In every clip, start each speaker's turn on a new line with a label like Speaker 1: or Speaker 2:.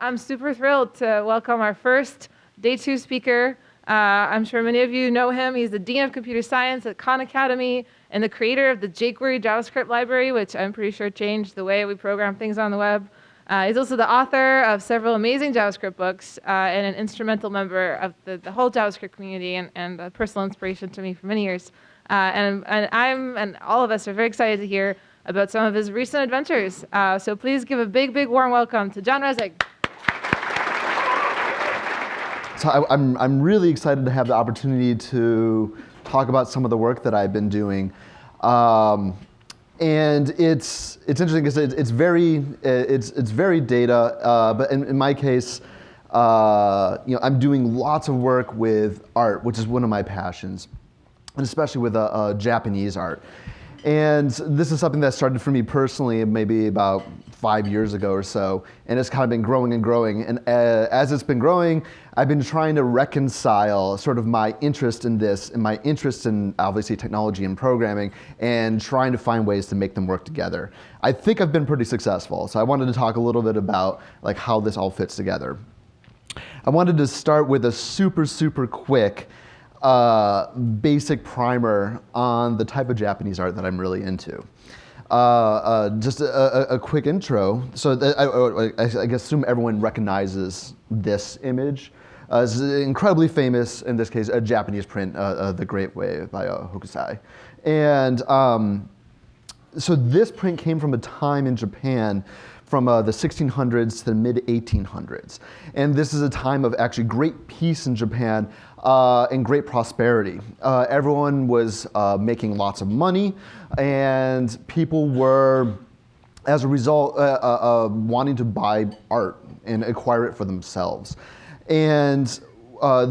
Speaker 1: I'm super thrilled to welcome our first day two speaker. Uh, I'm sure many of you know him. He's the Dean of Computer Science at Khan Academy and the creator of the jQuery JavaScript library, which I'm pretty sure changed the way we program things on the web. Uh, he's also the author of several amazing JavaScript books uh, and an instrumental member of the, the whole JavaScript community and, and a personal inspiration to me for many years. Uh, and, and I'm and all of us are very excited to hear about some of his recent adventures. Uh, so please give a big, big warm welcome to John Resig.
Speaker 2: So I, am I'm, I'm really excited to have the opportunity to talk about some of the work that I've been doing. Um, and it's, it's interesting because it's, it's, very, it's, it's very data, uh, but in, in, my case, uh, you know, I'm doing lots of work with art, which is one of my passions, and especially with uh Japanese art. And this is something that started for me personally maybe about five years ago or so, and it's kind of been growing and growing. And uh, as it's been growing, I've been trying to reconcile sort of my interest in this and my interest in obviously technology and programming and trying to find ways to make them work together. I think I've been pretty successful. So I wanted to talk a little bit about like how this all fits together. I wanted to start with a super, super quick uh, basic primer on the type of Japanese art that I'm really into. Uh, uh, just a, a, a, quick intro. So I, I, I, guess assume everyone recognizes this image. Uh, it's incredibly famous, in this case, a Japanese print, uh, uh, The Great Wave by Hokusai. And um, so this print came from a time in Japan from uh, the 1600s to the mid 1800s. And this is a time of actually great peace in Japan uh, and great prosperity. Uh, everyone was uh, making lots of money and people were, as a result, uh, uh, wanting to buy art and acquire it for themselves. And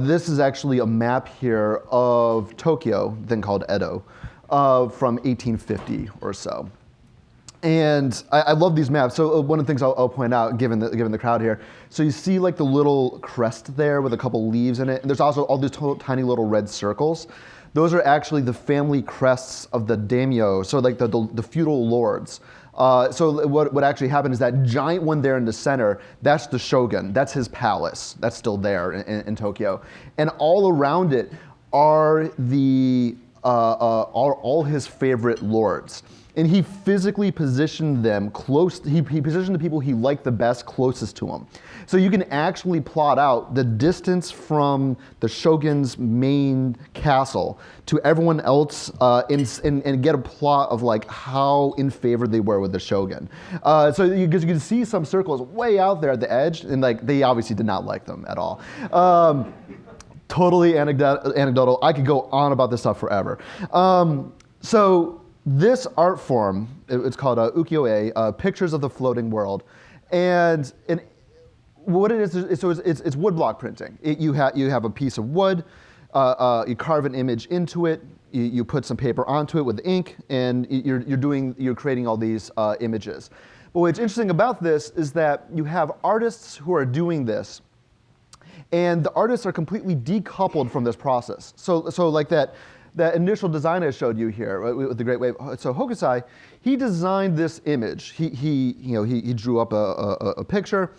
Speaker 2: this is actually a map here of Tokyo, then called Edo, from 1850 or so. And I, I, love these maps. So uh, one of the things I'll, I'll, point out, given the, given the crowd here, so you see like the little crest there with a couple leaves in it. And there's also all these tiny little red circles. Those are actually the family crests of the daimyo, so like the, the, the feudal lords. Uh, so what, what actually happened is that giant one there in the center, that's the shogun. That's his palace. That's still there in, in, in Tokyo. And all around it are the uh, uh, are all his favorite lords and he physically positioned them close, he, he positioned the people he liked the best closest to him. So you can actually plot out the distance from the shogun's main castle to everyone else uh, and, and, and, get a plot of like how in favor they were with the shogun. Uh, so you, you can see some circles way out there at the edge and like they obviously did not like them at all. Um, totally anecdotal. I could go on about this stuff forever. Um, so this art form, it's called uh, ukiyo-e, uh, Pictures of the Floating World. And, what it is, is so it's, it's, it's woodblock printing. It, you, ha you have a piece of wood, uh, uh, you carve an image into it, you, you, put some paper onto it with ink, and you're, you're, doing, you're creating all these uh, images. But what's interesting about this is that you have artists who are doing this, and the artists are completely decoupled from this process. So, so like that, that initial design I showed you here right, with the Great Wave. So Hokusai, he designed this image. He, he, you know, he, he drew up a, a, a picture,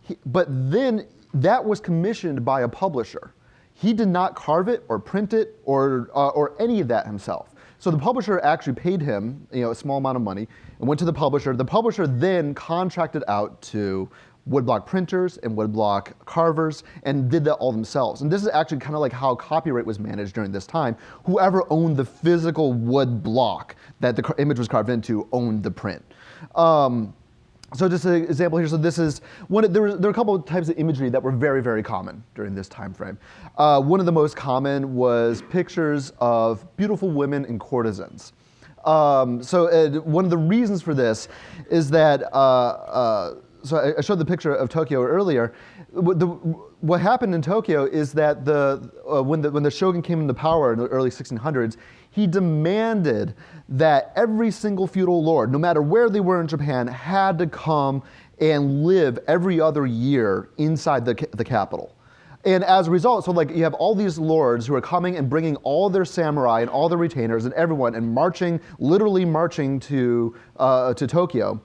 Speaker 2: he, but then that was commissioned by a publisher. He did not carve it or print it or, uh, or any of that himself. So the publisher actually paid him you know, a small amount of money and went to the publisher. The publisher then contracted out to woodblock printers and woodblock carvers and did that all themselves. And this is actually kind of like how copyright was managed during this time. Whoever owned the physical wood block that the image was carved into owned the print. Um, so just an example here, so this is, one, there, were, there were a couple of types of imagery that were very, very common during this time frame. Uh, one of the most common was pictures of beautiful women and courtesans. Um, so uh, one of the reasons for this is that uh, uh so I showed the picture of Tokyo earlier. The, what happened in Tokyo is that the, uh, when, the, when the shogun came into power in the early 1600s, he demanded that every single feudal lord, no matter where they were in Japan, had to come and live every other year inside the, the capital. And as a result, so like you have all these lords who are coming and bringing all their samurai and all their retainers and everyone and marching, literally marching to, uh, to Tokyo.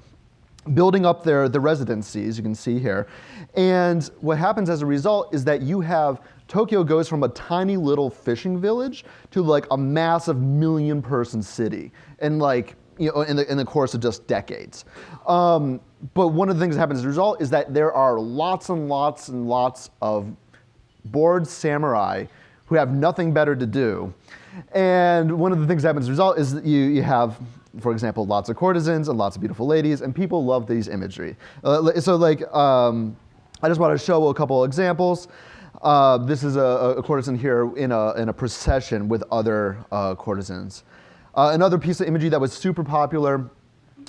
Speaker 2: Building up their, their residencies, you can see here. And what happens as a result is that you have Tokyo goes from a tiny little fishing village to like a massive million person city in like, you know, in the, in the course of just decades. Um, but one of the things that happens as a result is that there are lots and lots and lots of bored samurai who have nothing better to do. And one of the things that happens as a result is that you, you have for example, lots of courtesans and lots of beautiful ladies, and people love these imagery. Uh, so like, um, I just want to show a couple examples. Uh, this is a, a, courtesan here in a, in a procession with other uh, courtesans. Uh, another piece of imagery that was super popular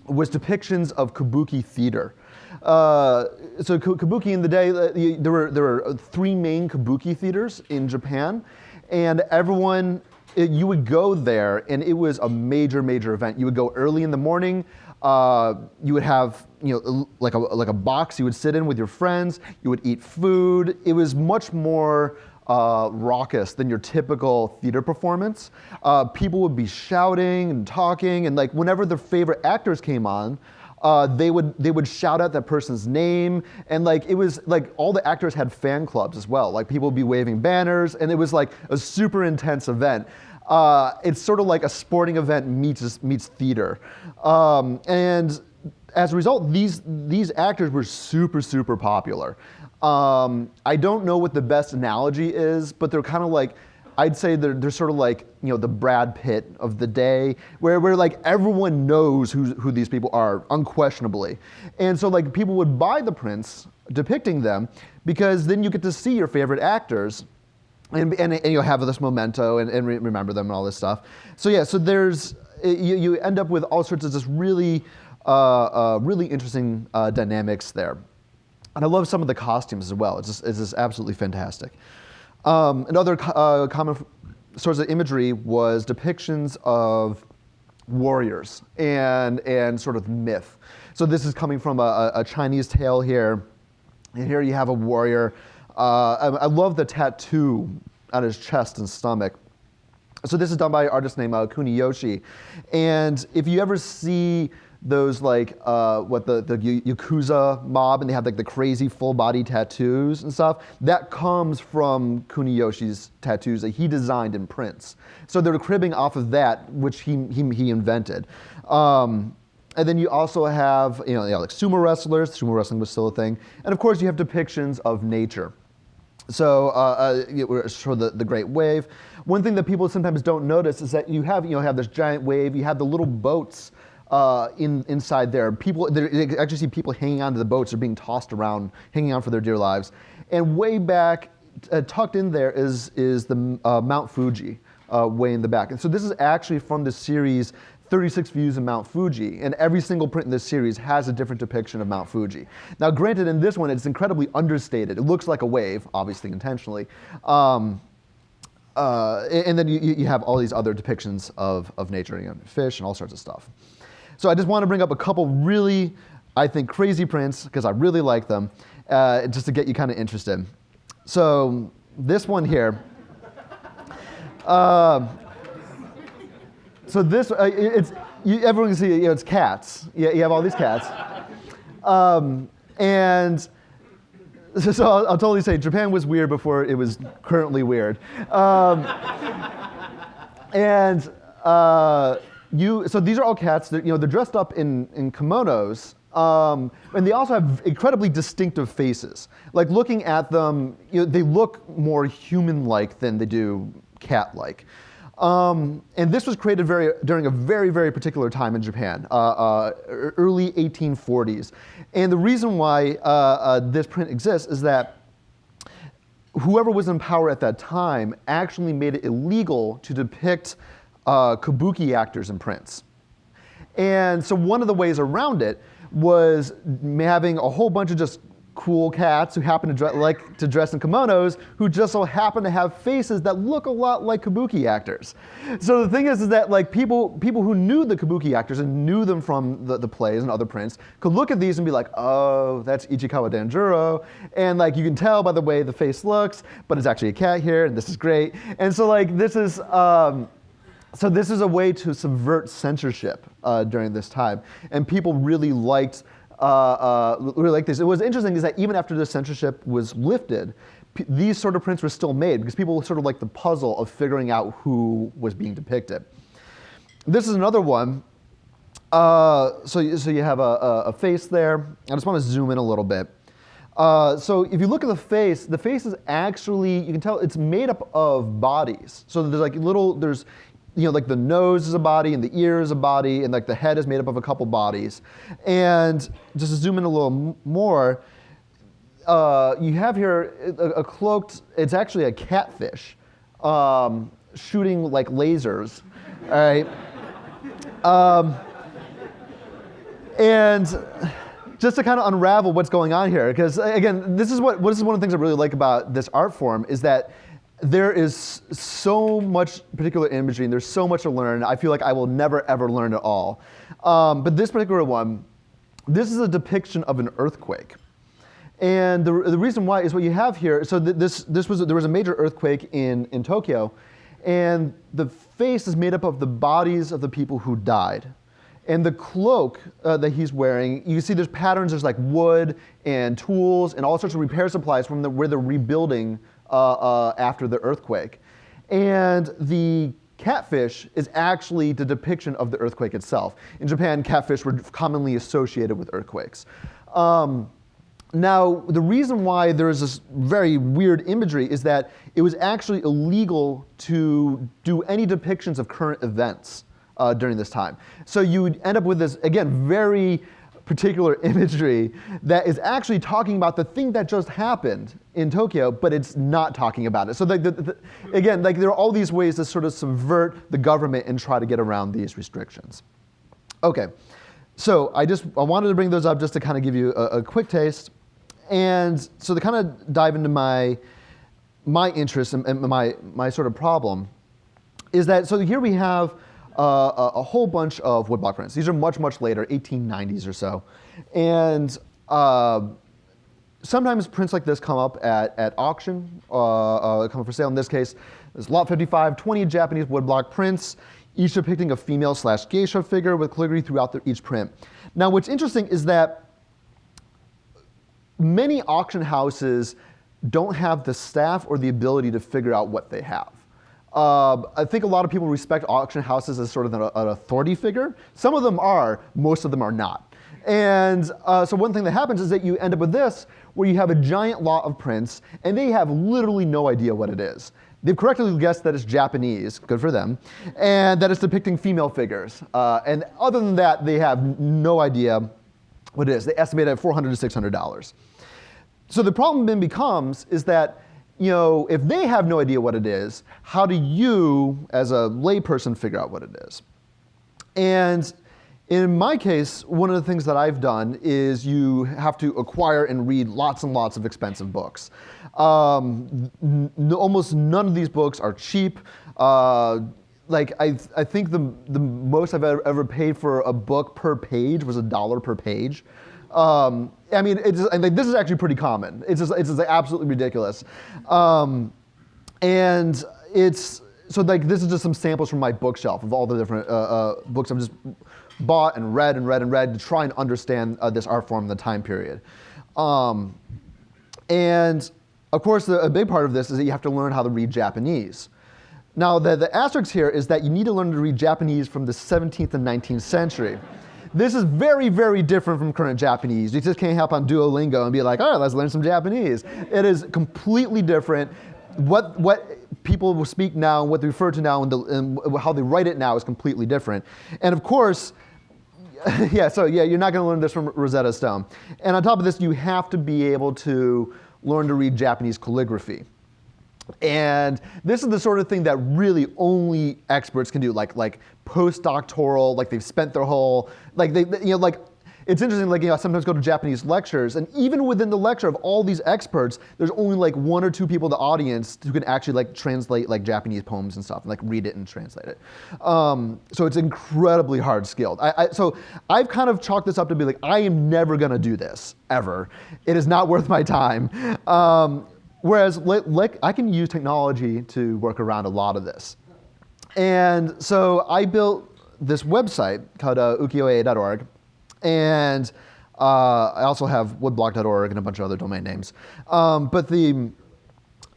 Speaker 2: was depictions of kabuki theater. Uh, so kabuki in the day, uh, there were, there were three main kabuki theaters in Japan, and everyone it, you would go there and it was a major, major event. You would go early in the morning. Uh, you would have, you know, like a, like a box you would sit in with your friends. You would eat food. It was much more uh, raucous than your typical theater performance. Uh, people would be shouting and talking, and like whenever their favorite actors came on, uh, they would they would shout out that person's name, and like it was like all the actors had fan clubs as well. Like people would be waving banners, and it was like a super intense event. Uh, it's sort of like a sporting event meets meets theater, um, and as a result, these these actors were super super popular. Um, I don't know what the best analogy is, but they're kind of like I'd say they're, they're sort of like you know the Brad Pitt of the day, where, where like everyone knows who, who these people are unquestionably, and so like people would buy the prints depicting them because then you get to see your favorite actors. And, and, and you'll have this memento and, and re remember them and all this stuff. So yeah, so there's, you, you end up with all sorts of just really, uh, uh, really interesting uh, dynamics there. And I love some of the costumes as well. It's just, it's just absolutely fantastic. Um, another uh, common source of imagery was depictions of warriors and, and sort of myth. So this is coming from a, a Chinese tale here. And here you have a warrior. Uh, I, I, love the tattoo on his chest and stomach. So this is done by an artist named uh, Kuniyoshi. And if you ever see those like uh, what the, the yakuza mob and they have like the crazy full body tattoos and stuff that comes from kuniyoshi's tattoos that he designed in prints. So they're cribbing off of that which he, he, he invented. Um, and then you also have you know, you know like sumo wrestlers. Sumo wrestling was still a thing. And of course you have depictions of nature so uh, uh, show the, the Great Wave. One thing that people sometimes don't notice is that you have you know have this giant wave. You have the little boats uh, in, inside there. People, they actually see people hanging onto the boats or being tossed around, hanging on for their dear lives. And way back, uh, tucked in there is, is the uh, Mount Fuji, uh, way in the back. And so this is actually from the series 36 Views of Mount Fuji, and every single print in this series has a different depiction of Mount Fuji. Now, granted, in this one, it's incredibly understated. It looks like a wave, obviously intentionally. Um, uh, and then you, you have all these other depictions of, of nature, and fish and all sorts of stuff. So I just want to bring up a couple really, I think, crazy prints, because I really like them, uh, just to get you kind of interested. So this one here. Uh, so this, uh, it's, you, everyone can see, you know, it's cats. You, you have all these cats. Um, and so, so I'll, I'll, totally say Japan was weird before it was currently weird. Um, and uh, you, so these are all cats. They're, you know, they're dressed up in, in kimonos, um, and they also have incredibly distinctive faces. Like looking at them, you know, they look more human-like than they do cat-like. Um, and this was created very, during a very, very particular time in Japan, uh, uh, early 1840s. And the reason why uh, uh, this print exists is that whoever was in power at that time actually made it illegal to depict uh, kabuki actors in prints. And so one of the ways around it was having a whole bunch of just cool cats who happen to like to dress in kimonos who just so happen to have faces that look a lot like kabuki actors. So the thing is, is that like people people who knew the kabuki actors and knew them from the, the plays and other prints could look at these and be like, oh, that's Ichikawa Danjuro. And like you can tell by the way the face looks, but it's actually a cat here and this is great. And so like this is um, so this is a way to subvert censorship uh, during this time. And people really liked really like this. It was interesting is that even after the censorship was lifted, these sort of prints were still made because people sort of like the puzzle of figuring out who was being depicted. This is another one. Uh, so, so you have a, a, a face there. I just want to zoom in a little bit. Uh, so if you look at the face, the face is actually, you can tell it's made up of bodies. So there's like little, there's, you know, like the nose is a body and the ear is a body and like the head is made up of a couple bodies. And just to zoom in a little more, uh, you have here a, a cloaked, it's actually a catfish um, shooting like lasers, all right? Um, and just to kind of unravel what's going on here, because again, this is what this is one of the things I really like about this art form is that there is so much particular imagery and there's so much to learn. I feel like I will never ever learn it all. Um, but this particular one, this is a depiction of an earthquake. And the, the reason why is what you have here. So th- this, this was, there was a major earthquake in, in Tokyo, and the face is made up of the bodies of the people who died. And the cloak uh, that he's wearing, you see there's patterns, there's like wood and tools and all sorts of repair supplies from the, where they're rebuilding after the earthquake. And the catfish is actually the depiction of the earthquake itself. In Japan, catfish were commonly associated with earthquakes. Um, now, the reason why there is this very weird imagery is that it was actually illegal to do any depictions of current events uh, during this time. So you would end up with this, again, very particular imagery that is actually talking about the thing that just happened in Tokyo, but it's not talking about it. So, the, the, the, again, like there are all these ways to sort of subvert the government and try to get around these restrictions. Okay, so I just I wanted to bring those up just to kind of give you a, a quick taste, and so to kind of dive into my my interest and, and my my sort of problem is that so here we have uh, a, a whole bunch of woodblock prints. These are much much later, 1890s or so, and. Uh, sometimes prints like this come up at, at auction, uh, uh, come up for sale. In this case, there's lot 55, 20 Japanese woodblock prints, each depicting a female slash geisha figure with calligraphy throughout the, each print. Now, what's interesting is that many auction houses don't have the staff or the ability to figure out what they have. Uh, I think a lot of people respect auction houses as sort of an, an authority figure. Some of them are, most of them are not. And uh, so one thing that happens is that you end up with this, where you have a giant lot of prints, and they have literally no idea what it is. They've correctly guessed that it's Japanese, good for them, and that it's depicting female figures. Uh, and other than that, they have no idea what it is. They estimate it at 400 to $600. So the problem then becomes is that you know if they have no idea what it is, how do you, as a layperson, figure out what it is? And in my case, one of the things that I've done is you have to acquire and read lots and lots of expensive books. Um, almost none of these books are cheap. Uh, like I, I think the, the most I've ever, ever paid for a book per page was a dollar per page. Um, I mean, it's, this is actually pretty common. It's just, it's just absolutely ridiculous. Um, and it's, so like this is just some samples from my bookshelf of all the different uh, uh, books I've just bought and read and read and read to try and understand uh, this art form in the time period. Um, and of course, the, a big part of this is that you have to learn how to read Japanese. Now, the, the asterisk here is that you need to learn to read Japanese from the 17th and 19th century. This is very, very different from current Japanese. You just can't hop on Duolingo and be like, all right, let's learn some Japanese. It is completely different. What, what people will speak now what they refer to now and, the, and how they write it now is completely different. And of course, yeah, so yeah, you're not going to learn this from Rosetta Stone. And on top of this, you have to be able to learn to read Japanese calligraphy. And this is the sort of thing that really only experts can do, like like postdoctoral, like they've spent their whole like they you know like it's interesting like you know I sometimes go to Japanese lectures and even within the lecture of all these experts, there's only like one or two people in the audience who can actually like translate like Japanese poems and stuff and like read it and translate it. Um, so it's incredibly hard skilled. I, I, so I've kind of chalked this up to be like I am never gonna do this ever. It is not worth my time. Um, Whereas like, I can use technology to work around a lot of this. And so I built this website called uh. And Uh, I also have woodblock.org and a bunch of other domain names. Um, but the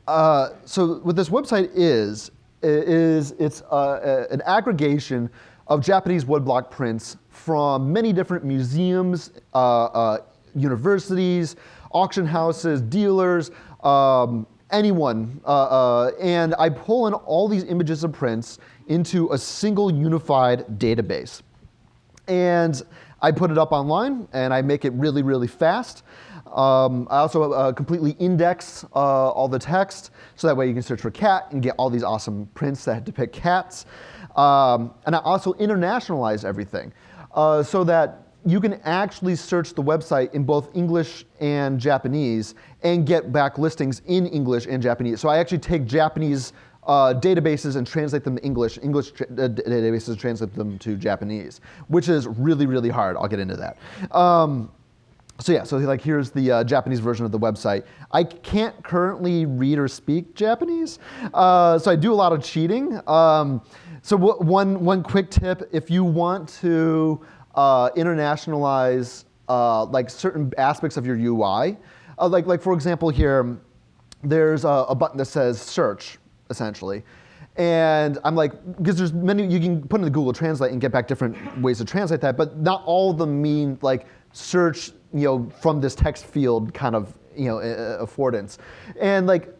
Speaker 2: uh, so what this website is is it's uh, an aggregation of Japanese woodblock prints from many different museums, uh, uh, universities, auction houses, dealers, um, anyone. And I pull in all these images of prints into a single unified database. And I put it up online and I make it really, really fast. Um, I also uh, completely index uh, all the text so that way you can search for cat and get all these awesome prints that depict cats. Um, and I also internationalize everything uh, so that you can actually search the website in both English and Japanese and get back listings in English and Japanese. So I actually take Japanese uh, databases and translate them to English, English uh, databases translate them to Japanese, which is really, really hard. I'll get into that. Um, so yeah, so like here's the uh, Japanese version of the website. I can't currently read or speak Japanese, uh, so I do a lot of cheating. Um, so one, one quick tip, if you want to uh, internationalize uh, like certain aspects of your UI, uh, like, like for example here, there's a, a button that says search, essentially. And I'm like, because there's many, you can put in the Google Translate and get back different ways to translate that, but not all of them mean like search, you know, from this text field kind of, you know, affordance. And like,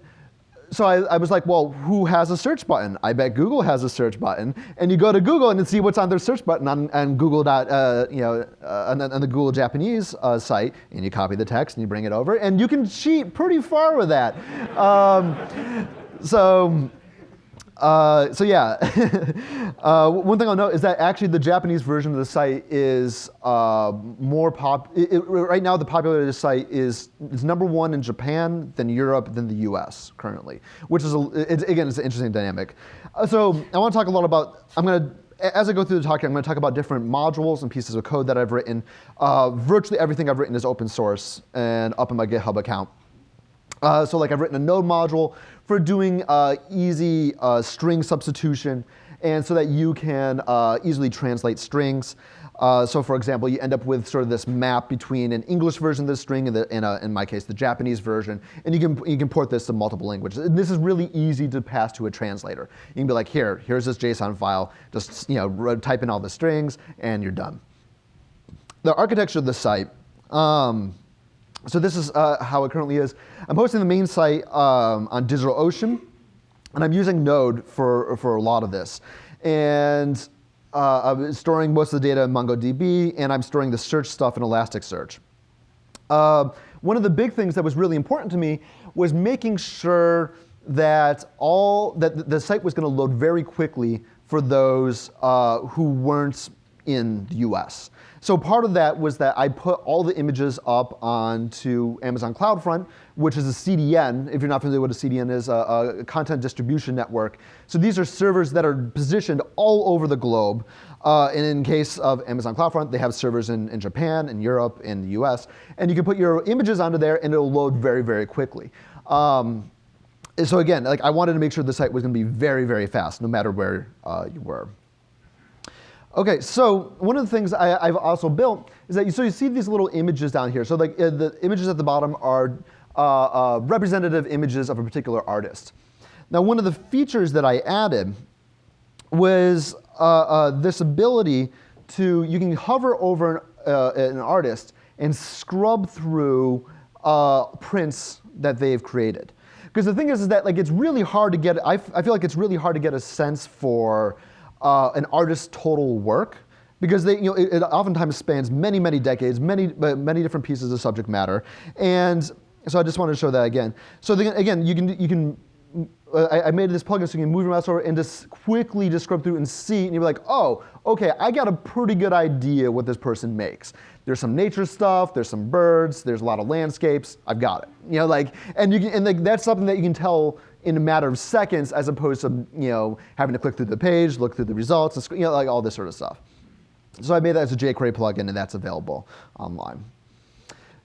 Speaker 2: so I, I, was like, well, who has a search button? I bet Google has a search button. And you go to Google and see what's on their search button on, on Google. Uh, you know, uh, on, on, the Google Japanese uh, site, and you copy the text and you bring it over, and you can cheat pretty far with that. Um, so uh, so yeah, uh, one thing I'll note is that actually the Japanese version of the site is uh, more pop. It, it, right now, the popularity of the site is is number one in Japan, then Europe, then the U.S. currently, which is a, again, it's an interesting dynamic. Uh, so I want to talk a lot about. I'm to. As I go through the talk, I'm going to talk about different modules and pieces of code that I've written. Uh, virtually everything I've written is open source and up in my GitHub account. Uh, so like I've written a node module for doing uh, easy uh, string substitution and so that you can uh, easily translate strings. Uh, so for example, you end up with sort of this map between an English version of the string and, the, and a, in my case, the Japanese version. And you can, you can port this to multiple languages. And this is really easy to pass to a translator. You can be like, here, here's this JSON file. Just you know, type in all the strings and you're done. The architecture of the site. Um, so this is uh, how it currently is. I'm hosting the main site um, on DigitalOcean, and I'm using Node for, for a lot of this. And uh, I'm storing most of the data in MongoDB, and I'm storing the search stuff in Elasticsearch. Uh, one of the big things that was really important to me was making sure that all that the site was going to load very quickly for those uh, who weren't in the US. So part of that was that I put all the images up onto Amazon CloudFront, which is a CDN. If you're not familiar with what a CDN is, a, a content distribution network. So these are servers that are positioned all over the globe. Uh, and in case of Amazon CloudFront, they have servers in, in Japan, in Europe, in the US. And you can put your images onto there and it'll load very, very quickly. Um, so again, like I wanted to make sure the site was going to be very, very fast, no matter where uh, you were. Okay, so one of the things I, have also built is that you, so you see these little images down here. So like uh, the images at the bottom are uh, uh, representative images of a particular artist. Now one of the features that I added was uh, uh, this ability to, you can hover over an, uh, an artist and scrub through prints that they've created. Because the thing is, is that like it's really hard to get, I, I feel like it's really hard to get a sense for uh, an artist's total work because they, you know, it, it, oftentimes spans many, many decades, many, many different pieces of subject matter. And so I just wanted to show that again. So the, again, you can, you can uh, I, I, made this plugin so you can move your mouse over and just quickly just scrub through and see, and you're like, oh, okay, I got a pretty good idea what this person makes. There's some nature stuff, there's some birds, there's a lot of landscapes, I've got it. You know, like, and you can, and like, that's something that you can tell in a matter of seconds as opposed to you know having to click through the page, look through the results, you know, like all this sort of stuff. So I made that as a jQuery plugin, and that's available online.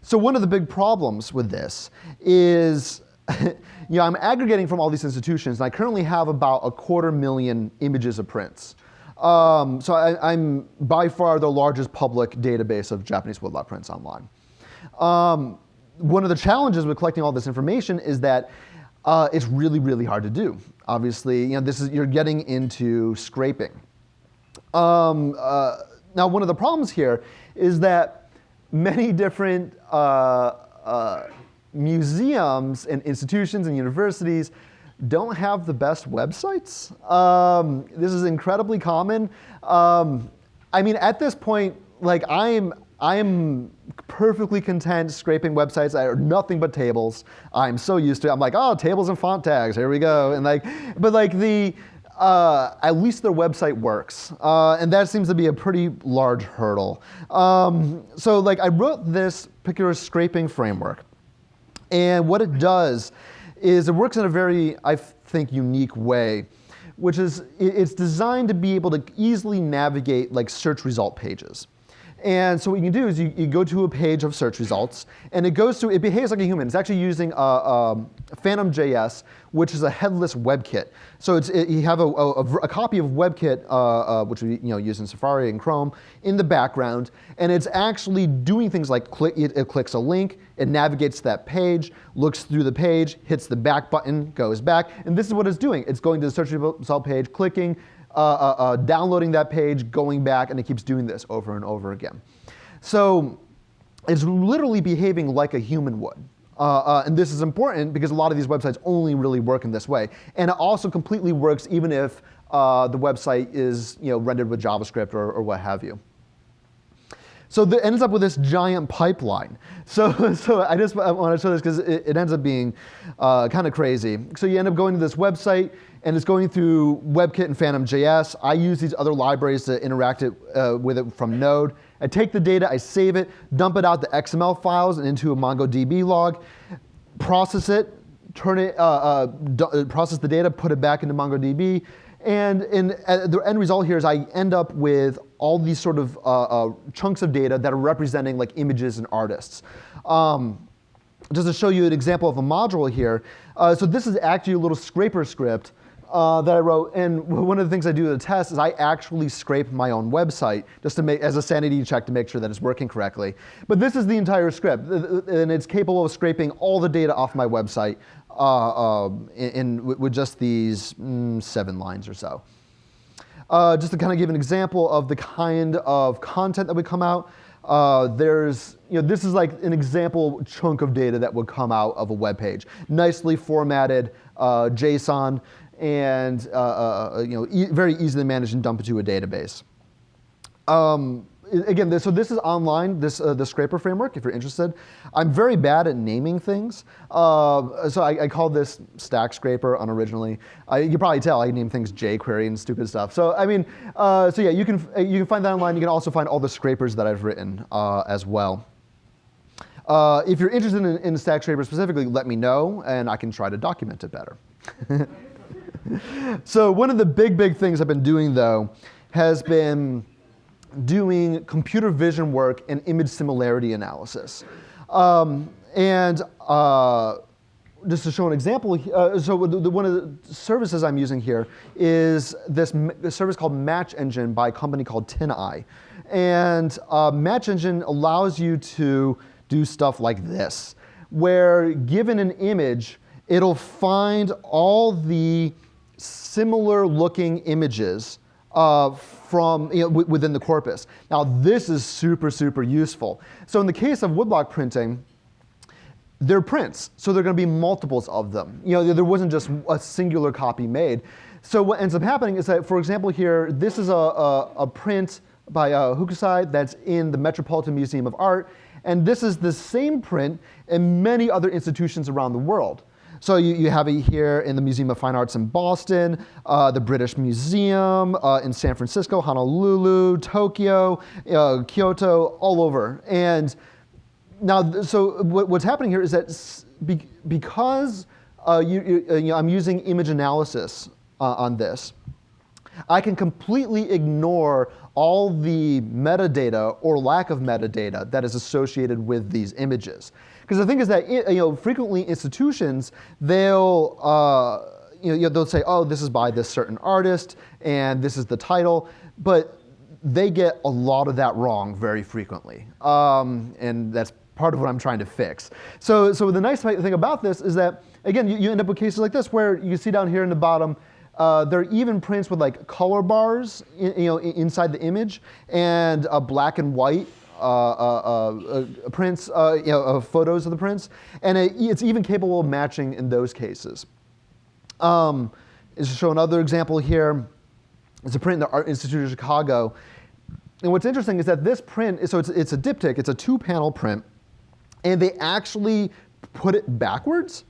Speaker 2: So one of the big problems with this is, you know, I'm aggregating from all these institutions, and I currently have about a quarter million images of prints. Um, so I, am by far the largest public database of Japanese woodblock prints online. Um, one of the challenges with collecting all this information is that uh, it's really, really hard to do. Obviously, you know, this is, you're getting into scraping. Um, uh, now, one of the problems here is that many different uh, uh museums and institutions and universities don't have the best websites. Um, this is incredibly common. Um, I mean, at this point, like I'm, I'm perfectly content scraping websites that are nothing but tables. I'm so used to it. I'm like, oh, tables and font tags, here we go. And like, but like the, uh, at least their website works. Uh, and that seems to be a pretty large hurdle. Um, so like I wrote this particular scraping framework. And what it does is it works in a very, I think, unique way, which is it's designed to be able to easily navigate like search result pages. And so what you can do is you, you, go to a page of search results, and it goes through, it behaves like a human. It's actually using a, a Phantom.js, which is a headless WebKit. So it's, it, you have a, a, a copy of WebKit, uh, uh, which we you know, use in Safari and Chrome, in the background, and it's actually doing things like it, it clicks a link, it navigates to that page, looks through the page, hits the back button, goes back, and this is what it's doing. It's going to the search result page, clicking, uh, uh, uh, downloading that page, going back, and it keeps doing this over and over again. So it's literally behaving like a human would. Uh, uh, and this is important because a lot of these websites only really work in this way. And it also completely works even if uh, the website is you know, rendered with JavaScript or, or what have you. So it ends up with this giant pipeline. So, so I just want to show this because it, it, ends up being uh, kind of crazy. So you end up going to this website, and it's going through WebKit and Phantom.js. I use these other libraries to interact it, uh, with it from Node. I take the data, I save it, dump it out the XML files and into a MongoDB log, process it, turn it, uh, uh, uh process the data, put it back into MongoDB, and, and uh, the end result here is I end up with all these sort of uh, uh, chunks of data that are representing like images and artists. Um, just to show you an example of a module here. so this is actually a little scraper script uh, that I wrote. And one of the things I do to the test is I actually scrape my own website just to make as a sanity check to make sure that it's working correctly. But this is the entire script, and it's capable of scraping all the data off my website uh, uh, in, in, with just these mm, seven lines or so. Uh, just to kind of give an example of the kind of content that would come out. Uh, there's, you know, this is like an example chunk of data that would come out of a web page. Nicely formatted uh, JSON and uh, uh, uh, you know, e very easily manage and dump into a database. Um, again, this, so this is online, this, uh, the scraper framework, if you're interested. I'm very bad at naming things. Uh, so I, I call this stack scraper unoriginally. I, you can probably tell I name things jQuery and stupid stuff. So I mean, uh, so yeah, you can, you can find that online. You can also find all the scrapers that I've written as well. if you're interested in, in stack scraper specifically, let me know, and I can try to document it better. so one of the big, big things I've been doing, though, has been doing computer vision work and image similarity analysis. Um, and uh, just to show an example, uh, so the, one of the services I'm using here is this service called Match Engine by a company called TinEye. And uh, Match Engine allows you to do stuff like this, where given an image, it'll find all the similar looking images uh, from you know, within the corpus. Now this is super, super useful. So in the case of woodblock printing, they're prints, so there are going to be multiples of them. You know, there wasn't just a singular copy made. So what ends up happening is that, for example, here, this is a, a, a print by uh, Hokusai that's in the Metropolitan Museum of Art, and this is the same print in many other institutions around the world. So you, you have it here in the Museum of Fine Arts in Boston, uh, the British Museum uh, in San Francisco, Honolulu, Tokyo, uh, Kyoto, all over. And now, so what, what's happening here is that be, because uh, you, you, uh, I'm using image analysis uh, on this, I can completely ignore all the metadata or lack of metadata that is associated with these images. Because the thing is that you know, frequently institutions, they'll, uh, you know, they'll say, oh, this is by this certain artist, and this is the title, but they get a lot of that wrong very frequently. Um, and that's part of what I'm trying to fix. So, so the nice thing about this is that, again, you, you end up with cases like this where you see down here in the bottom, uh, there are even prints with like color bars in, you know, inside the image and a black and white uh, uh, uh, prints, you know, photos of the prints, and it, it's even capable of matching in those cases. Um, is to show another example here. It's a print in the Art Institute of Chicago. And what's interesting is that this print, so it's, it's a diptych, it's a two panel print, and they actually put it backwards.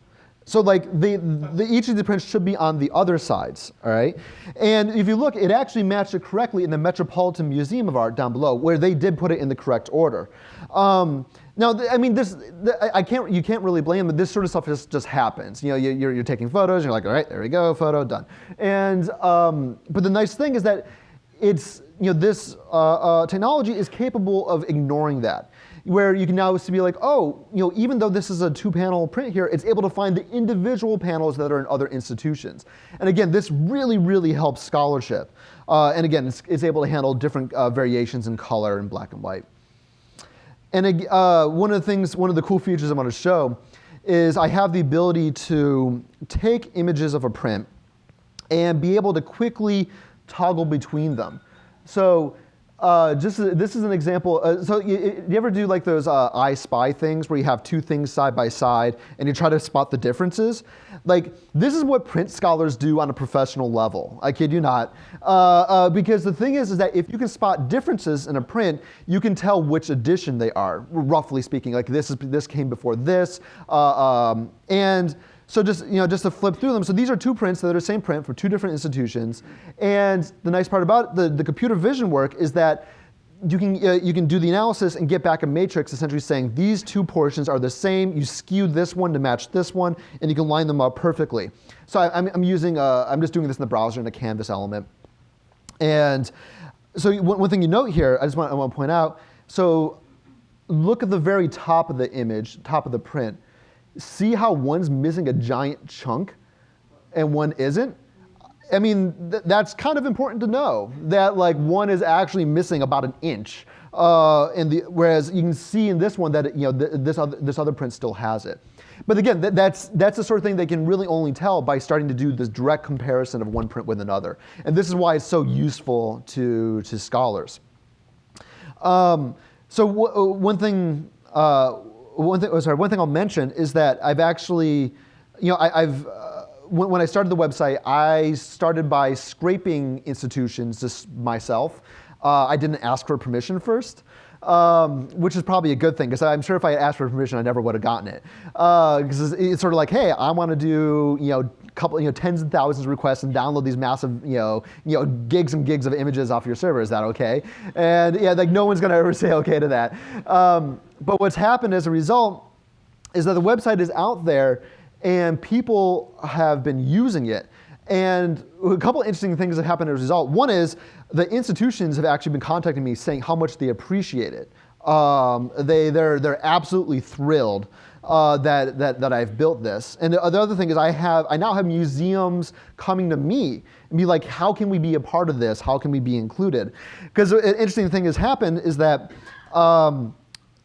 Speaker 2: So like the, the, each of the prints should be on the other sides, all right? And if you look, it actually matched it correctly in the Metropolitan Museum of Art down below, where they did put it in the correct order. Um, now, I mean, this I can't you can't really blame them. This sort of stuff just just happens. You know, you're, you're taking photos. You're like, all right, there we go, photo done. And um, but the nice thing is that it's you know this uh, uh, technology is capable of ignoring that where you can now be like, oh, you know, even though this is a two-panel print here, it's able to find the individual panels that are in other institutions. And again, this really, really helps scholarship. Uh, and again, it's, it's, able to handle different uh, variations in color and black and white. And uh, one of the things, one of the cool features I want to show is I have the ability to take images of a print and be able to quickly toggle between them. So uh, just this is an example. Uh, so you, you, ever do like those uh, I Spy things where you have two things side by side and you try to spot the differences? Like this is what print scholars do on a professional level. I kid you not. Uh, uh, because the thing is, is that if you can spot differences in a print, you can tell which edition they are, roughly speaking. Like this is this came before this, uh, um, and so just, you know, just to flip through them, so these are two prints that are the same print for two different institutions. And the nice part about the, the computer vision work is that you can, uh, you can do the analysis and get back a matrix essentially saying these two portions are the same, you skew this one to match this one, and you can line them up perfectly. So I, am I'm using, uh, I'm just doing this in the browser in a canvas element. And so one, one thing you note here, I just want, I want to point out, so look at the very top of the image, top of the print see how one's missing a giant chunk and one isn't? I mean, th that's kind of important to know that like one is actually missing about an inch. Uh, in the, whereas you can see in this one that you know th this other this other print still has it. But again, th that's that's the sort of thing they can really only tell by starting to do this direct comparison of one print with another. And this is why it's so useful to to scholars. Um, so one thing. Uh, one thing, oh, sorry, one thing I'll mention is that I've actually, you know, I, have uh, when, when, I started the website, I started by scraping institutions just myself. Uh, I didn't ask for permission first. Um, which is probably a good thing because I'm sure if I had asked for permission, I never would have gotten it. Because uh, it's sort of like, hey, I want to do you know couple you know tens and thousands of requests and download these massive you know you know gigs and gigs of images off your server. Is that okay? And yeah, like no one's going to ever say okay to that. Um, but what's happened as a result is that the website is out there and people have been using it. And a couple interesting things have happened as a result. One is the institutions have actually been contacting me saying how much they appreciate it. Um, they, they're, they're absolutely thrilled uh, that, that, that I've built this. And the other thing is I, have, I now have museums coming to me and be like, how can we be a part of this? How can we be included? Because an interesting thing has happened is that um,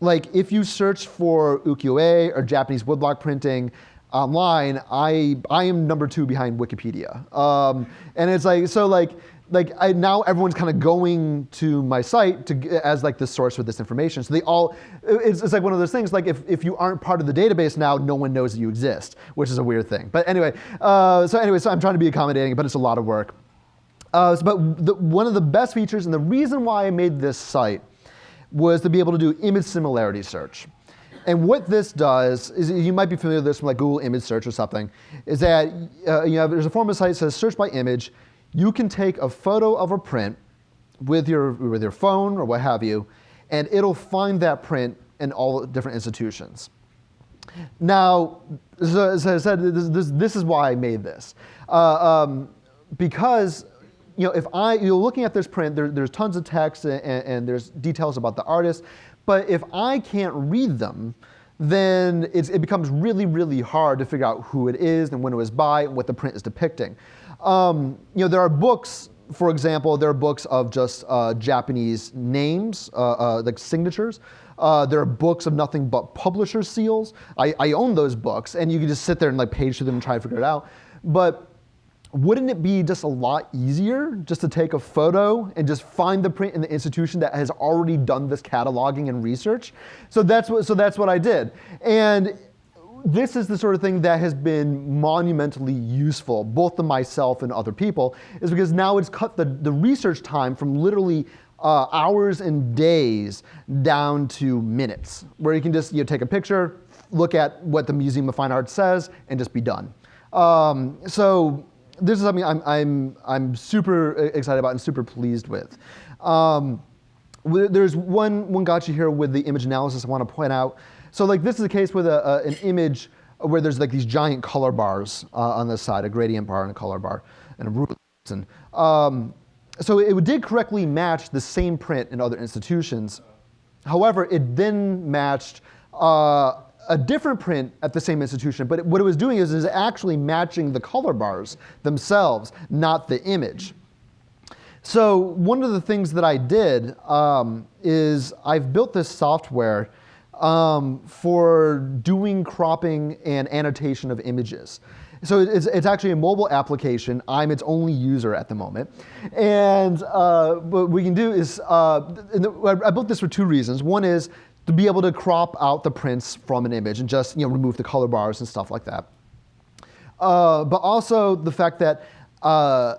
Speaker 2: like if you search for ukiyo-e or Japanese woodblock printing online, I, I am number two behind Wikipedia. Um, and it's like, so like, like I, now everyone's kind of going to my site to, as like the source for this information. So they all, it's, it's like one of those things, like if, if you aren't part of the database now, no one knows that you exist, which is a weird thing. But anyway, uh, so anyway, so I'm trying to be accommodating, but it's a lot of work. Uh, but the, one of the best features and the reason why I made this site was to be able to do image similarity search. And what this does is, you might be familiar with this from like Google image search or something, is that uh, you know, there's a form of site that says search by image. You can take a photo of a print with your, with your phone or what have you, and it'll find that print in all different institutions. Now, as I said, this, this, this is why I made this. Uh, um, because you know, if I, you're looking at this print, there, there's tons of text and, and, there's details about the artist, but if I can't read them, then it becomes really, really hard to figure out who it is and when it was by and what the print is depicting. Um, you know, there are books, for example, there are books of just uh, Japanese names, uh, uh, like signatures. Uh, there are books of nothing but publisher seals. I, I own those books, and you can just sit there and like page through them and try to figure it out. But wouldn't it be just a lot easier just to take a photo and just find the print in the institution that has already done this cataloging and research? So that's what, so that's what I did. And this is the sort of thing that has been monumentally useful, both to myself and other people, is because now it's cut the, the research time from literally uh, hours and days down to minutes, where you can just you know, take a picture, look at what the Museum of Fine Arts says, and just be done. Um, so this is something I'm, I'm, I'm super excited about and super pleased with. Um, there's one, one gotcha here with the image analysis I want to point out. So like this is a case with a, a, an image where there's like these giant color bars uh, on this side, a gradient bar and a color bar and a ruler. Um, so it did correctly match the same print in other institutions. However, it then matched uh, a different print at the same institution, but what it was doing is, is actually matching the color bars themselves, not the image. So one of the things that I did um, is I've built this software um, for doing cropping and annotation of images. So it's, it's actually a mobile application. I'm its only user at the moment. And uh, what we can do is, uh, the, I built this for two reasons. One is to be able to crop out the prints from an image and just you know, remove the color bars and stuff like that. Uh, but also the fact that uh,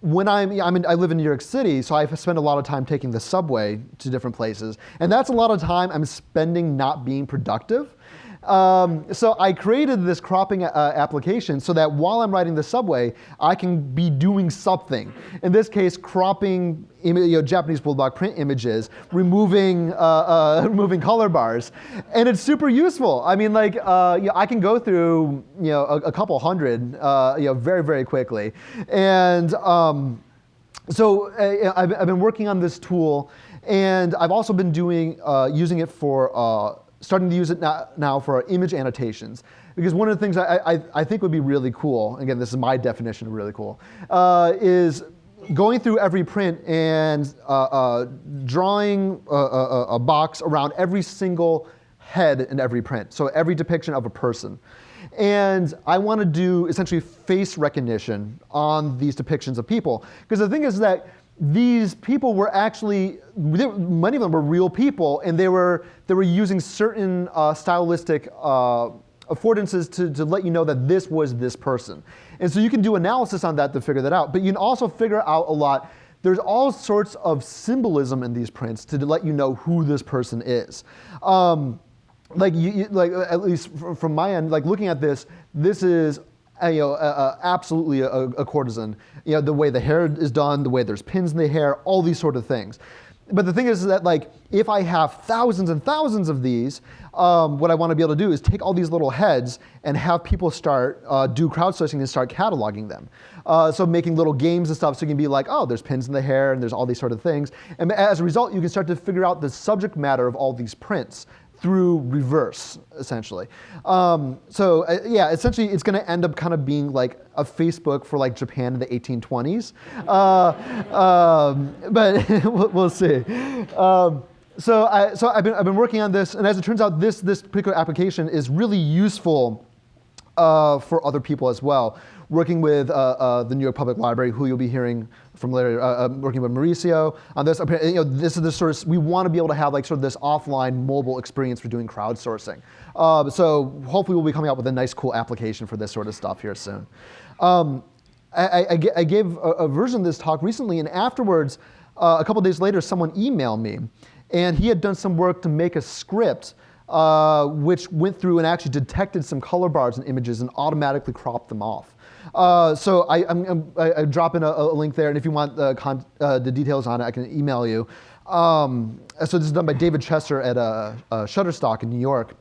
Speaker 2: when I'm, I'm in, I live in New York City, so I spend a lot of time taking the subway to different places. And that's a lot of time I'm spending not being productive. Um, so I created this cropping uh, application so that while I'm riding the subway, I can be doing something. In this case, cropping you know, Japanese woodblock print images, removing, uh, uh, removing color bars. And it's super useful. I mean, like, uh, you know, I can go through you know, a, a couple hundred uh, you know, very, very quickly. And um, so uh, I've, I've, been working on this tool, and I've also been doing, using it for starting to use it now, for image annotations. Because one of the things I, I, I, think would be really cool, again, this is my definition of really cool, uh, is going through every print and uh, uh, drawing a, a, a, box around every single head in every print, so every depiction of a person. And I want to do essentially face recognition on these depictions of people. Because the thing is that these people were actually, many of them were real people, and they were, they were using certain uh, stylistic uh, affordances to, to let you know that this was this person. And so you can do analysis on that to figure that out. But you can also figure out a lot. There's all sorts of symbolism in these prints to let you know who this person is. Um, like, you, like at least from my end, like looking at this, this is you know, uh, absolutely a, a, courtesan. You know, the way the hair is done, the way there's pins in the hair, all these sort of things. But the thing is that like, if I have thousands and thousands of these, um, what I want to be able to do is take all these little heads and have people start, uh, do crowdsourcing and start cataloging them. Uh, so making little games and stuff so you can be like, oh, there's pins in the hair and there's all these sort of things. And as a result, you can start to figure out the subject matter of all these prints through reverse, essentially. Um, so uh, yeah, essentially it's going to end up kind of being like a Facebook for like Japan in the 1820s. Uh, um, but we'll see. Um, so I, so I've been, I've been working on this, and as it turns out, this, this particular application is really useful uh, for other people as well. Working with uh, uh, the New York Public Library, who you'll be hearing from later, uh, uh, working with Mauricio on this. You know, this is the sort of, we want to be able to have like sort of this offline mobile experience for doing crowdsourcing. Uh, so hopefully we'll be coming out with a nice, cool application for this sort of stuff here soon. Um, I, I, I, gave a, a, version of this talk recently, and afterwards, uh, a couple days later, someone emailed me, and he had done some work to make a script uh, which went through and actually detected some color bars and images and automatically cropped them off. Uh, so I, am I, drop in a, a, link there, and if you want the, con, uh, the details on it, I can email you. Um, so this is done by David Chesser at uh, uh Shutterstock in New York.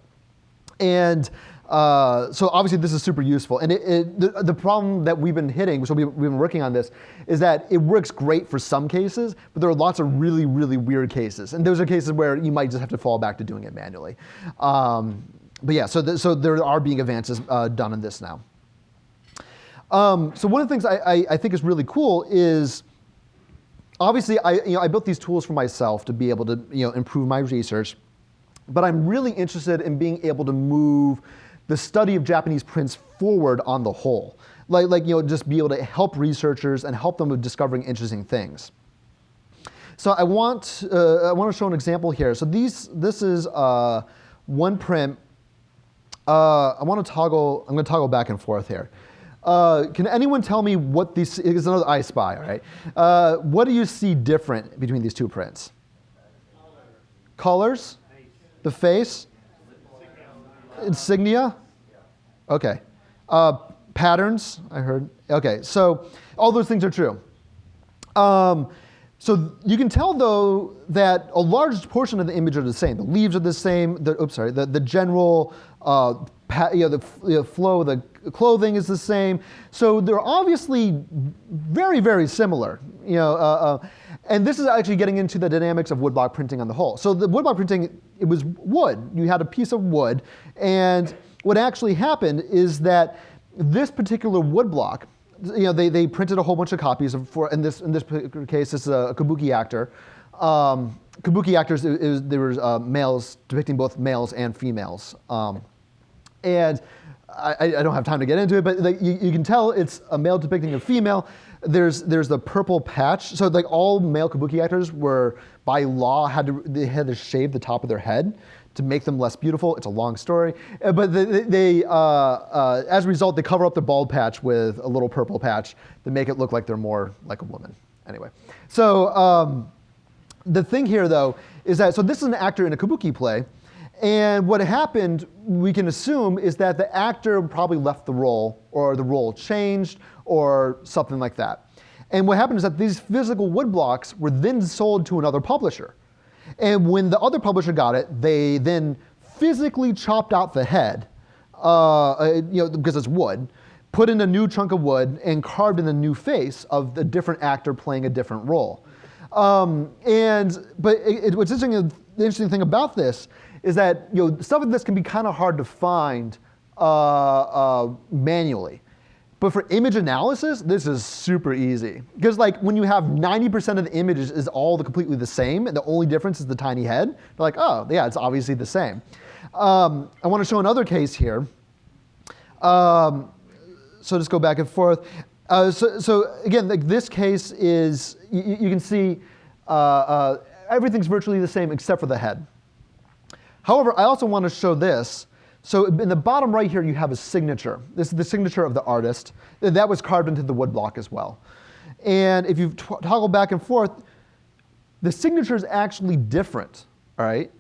Speaker 2: And uh, so obviously this is super useful. And it, it, the, the, problem that we've been hitting, so we, we've been working on this, is that it works great for some cases, but there are lots of really, really weird cases. And those are cases where you might just have to fall back to doing it manually. Um, but yeah, so, so there are being advances uh, done in this now. Um, so one of the things I, I, I, think is really cool is obviously I, you know, I built these tools for myself to be able to you know, improve my research, but I'm really interested in being able to move the study of Japanese prints forward on the whole. Like, like you know, just be able to help researchers and help them with discovering interesting things. So I want, uh, I want to show an example here. So these, this is uh, one print. Uh, I want to toggle, I'm going to toggle back and forth here. Uh, can anyone tell me what these, is another I Spy, all right? Uh, what do you see different between these two prints? Colors? The face? Insignia? Okay. Uh, patterns, I heard. Okay, so all those things are true. Um, so you can tell though that a large portion of the image are the same. The leaves are the same. The, oops, sorry. The, the general uh, you know, the, flow of the clothing is the same. So they're obviously very, very similar. You know, uh, uh, and this is actually getting into the dynamics of woodblock printing on the whole. So the woodblock printing, it was wood. You had a piece of wood, and what actually happened is that this particular woodblock, you know, they, they printed a whole bunch of copies of, for, in this in this case, this is a kabuki actor. Um, kabuki actors, it, it was, there were uh, males depicting both males and females. Um, and I, I, don't have time to get into it, but like, you, you, can tell it's a male depicting a female. There's there's the purple patch. So like all male kabuki actors were by law had to they had to shave the top of their head to make them less beautiful. It's a long story, uh, but they, they uh, uh, as a result they cover up the bald patch with a little purple patch to make it look like they're more like a woman. Anyway, so um, the thing here though is that so this is an actor in a kabuki play and what happened, we can assume, is that the actor probably left the role, or the role changed, or something like that. And what happened is that these physical wood blocks were then sold to another publisher. And when the other publisher got it, they then physically chopped out the head, uh, uh you know, because it's wood, put in a new chunk of wood, and carved in a new face of a different actor playing a different role. Um, and but it, it, what's interesting, the interesting thing about this is that you know, stuff like this can be kind of hard to find uh, uh, manually. But for image analysis, this is super easy. Because like when you have 90% of the images is all the completely the same, and the only difference is the tiny head, they're like, oh, yeah, it's obviously the same. Um, I want to show another case here. Um, so just go back and forth. Uh, so, so, again, like this case is, you, can see uh, uh, everything's virtually the same except for the head. However, I also want to show this. So in the bottom right here, you have a signature. This is the signature of the artist. That was carved into the woodblock as well. And if you toggle back and forth, the signature is actually different, all right?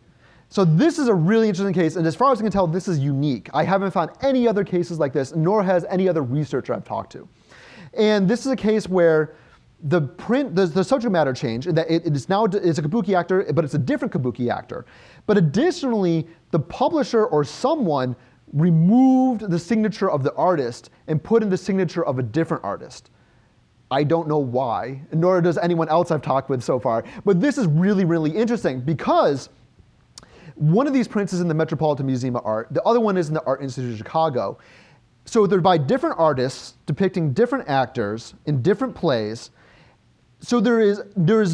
Speaker 2: So this is a really interesting case, and as far as I can tell, this is unique. I haven't found any other cases like this, nor has any other researcher I've talked to. And this is a case where the print, the, the subject matter changed, that it, it is now it's a kabuki actor, but it's a different kabuki actor. But additionally, the publisher or someone removed the signature of the artist and put in the signature of a different artist. I don't know why, nor does anyone else I've talked with so far. But this is really, really interesting because one of these prints is in the Metropolitan Museum of Art, the other one is in the Art Institute of Chicago. So they're by different artists depicting different actors in different plays. So there is, there is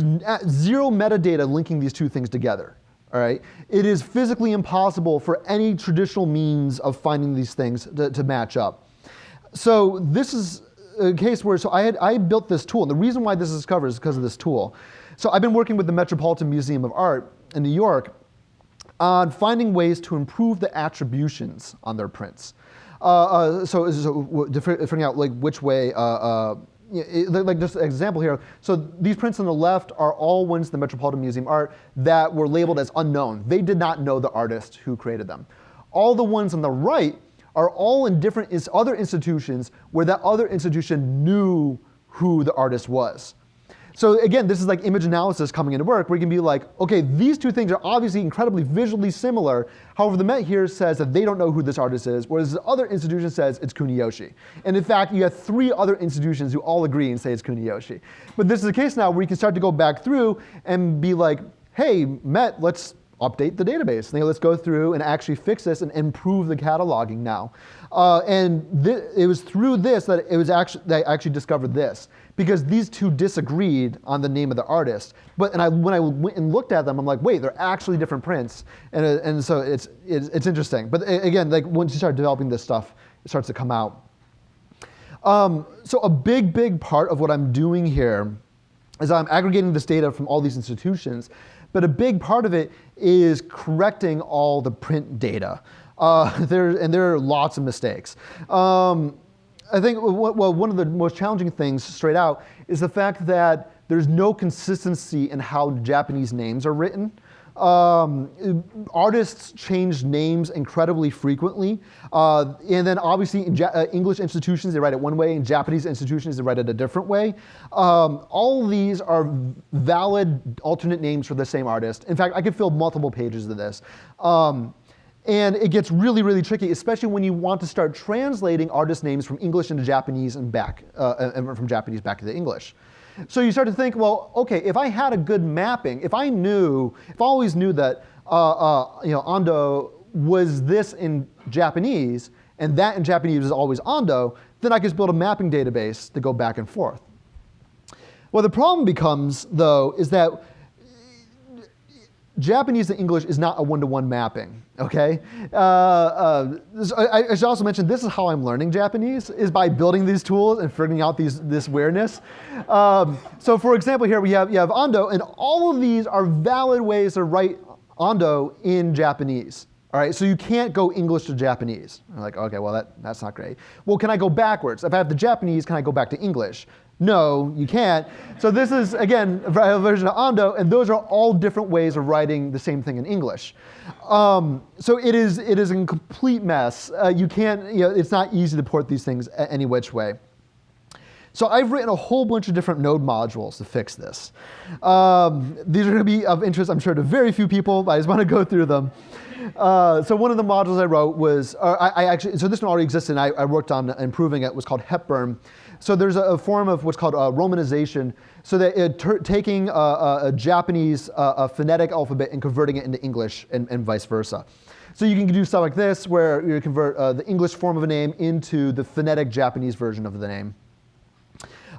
Speaker 2: zero metadata linking these two things together all right? It is physically impossible for any traditional means of finding these things to, to match up. So this is a case where, so I, had, I built this tool, and the reason why this is covered is because of this tool. So I've been working with the Metropolitan Museum of Art in New York on finding ways to improve the attributions on their prints. Uh, uh, so, so figuring out like which way uh, like just an example here. So these prints on the left are all ones the Metropolitan Museum art that were labeled as unknown. They did not know the artist who created them. All the ones on the right are all in different other institutions where that other institution knew who the artist was. So again, this is like image analysis coming into work where you can be like, okay, these two things are obviously incredibly visually similar. However, the Met here says that they don't know who this artist is, whereas the other institution says it's Kuniyoshi. And in fact, you have three other institutions who all agree and say it's Kuniyoshi. But this is a case now where you can start to go back through and be like, hey, Met, let's update the database. They go, let's go through and actually fix this and improve the cataloging now. Uh, and it was through this that it was actually I actually discovered this because these two disagreed on the name of the artist. But and I, when I went and looked at them, I'm like, wait, they're actually different prints, and uh, and so it's, it's it's interesting. But again, like once you start developing this stuff, it starts to come out. Um, so a big, big part of what I'm doing here is I'm aggregating this data from all these institutions, but a big part of it is correcting all the print data. Uh, there, and there are lots of mistakes. Um, I think well, one of the most challenging things straight out is the fact that there's no consistency in how Japanese names are written. Um, artists change names incredibly frequently. Uh, and then obviously in ja uh, English institutions, they write it one way. In Japanese institutions, they write it a different way. Um, all these are valid alternate names for the same artist. In fact, I could fill multiple pages of this. Um, and it gets really, really tricky, especially when you want to start translating artist names from English into Japanese and back, uh, and from Japanese back to the English. So you start to think, well, okay, if I had a good mapping, if I knew, if I always knew that, uh, uh, you know, Ando was this in Japanese, and that in Japanese is always Ando, then I could just build a mapping database to go back and forth. Well, the problem becomes, though, is that Japanese to English is not a one-to-one -one mapping, okay? Uh, uh, I, I, should also mention, this is how I'm learning Japanese, is by building these tools and figuring out these, this awareness. Um, so for example, here we have, you have Ando, and all of these are valid ways to write Ando in Japanese. All right, so you can't go English to Japanese. I'm like, okay, well, that, that's not great. Well, can I go backwards? If I have the Japanese, can I go back to English? No, you can't. So this is, again, a version of Ando, and those are all different ways of writing the same thing in English. Um, so it is, it is a complete mess. Uh, you can't, you know, it's not easy to port these things any which way. So I've written a whole bunch of different node modules to fix this. Um, these are going to be of interest, I'm sure, to very few people, but I just want to go through them. Uh, so one of the modules I wrote was, I, I, actually, so this one already existed, and I, I worked on improving it was called Hepburn. So there's a, a form of what's called uh, romanization, so that it, taking a, a Japanese uh, phonetic alphabet and converting it into English and, and, vice versa. So you can do stuff like this, where you convert uh, the English form of a name into the phonetic Japanese version of the name.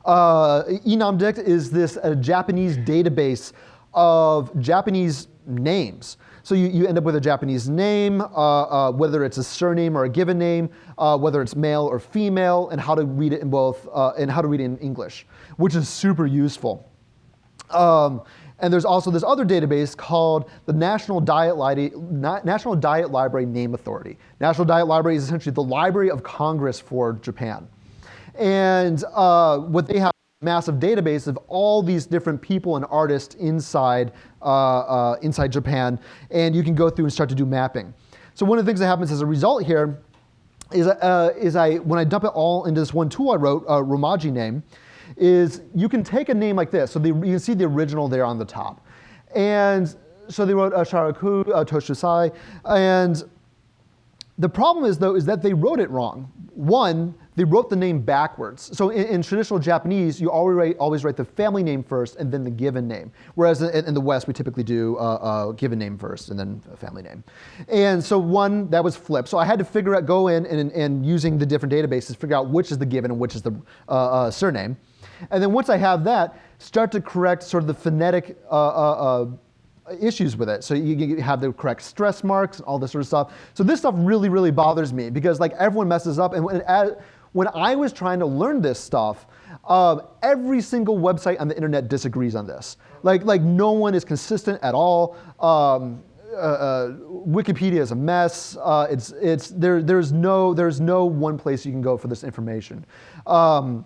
Speaker 2: Uh, Enamdict is this Japanese database of Japanese names. So you, you end up with a Japanese name, uh, uh, whether it's a surname or a given name, uh, whether it's male or female, and how to read it in both, uh, and how to read it in English, which is super useful. Um, and there's also this other database called the National Diet, Li National Diet Library Name Authority. National Diet Library is essentially the Library of Congress for Japan. And uh, what they have massive database of all these different people and artists inside, uh, uh, inside Japan, and you can go through and start to do mapping. So one of the things that happens as a result here is, uh, is I, when I dump it all into this one tool I wrote, uh, Romaji name, is you can take a name like this. So the, you can see the original there on the top. And so they wrote uh, uh, Toshusai, and the problem is though, is that they wrote it wrong. One, they wrote the name backwards. So in, in, traditional Japanese, you always write, always write the family name first and then the given name. Whereas in, in the West, we typically do uh, uh, given name first and then a family name. And so one, that was flipped. So I had to figure out, go in and, and using the different databases, figure out which is the given and which is the uh, uh surname. And then once I have that, start to correct sort of the phonetic uh, uh, issues with it. So you have the correct stress marks, and all this sort of stuff. So this stuff really, really bothers me because like everyone messes up. And when, when I was trying to learn this stuff, uh, every single website on the internet disagrees on this. Like, like no one is consistent at all. Um, uh, uh, Wikipedia is a mess. Uh, it's, it's, there, there's, no, there's no one place you can go for this information. Um,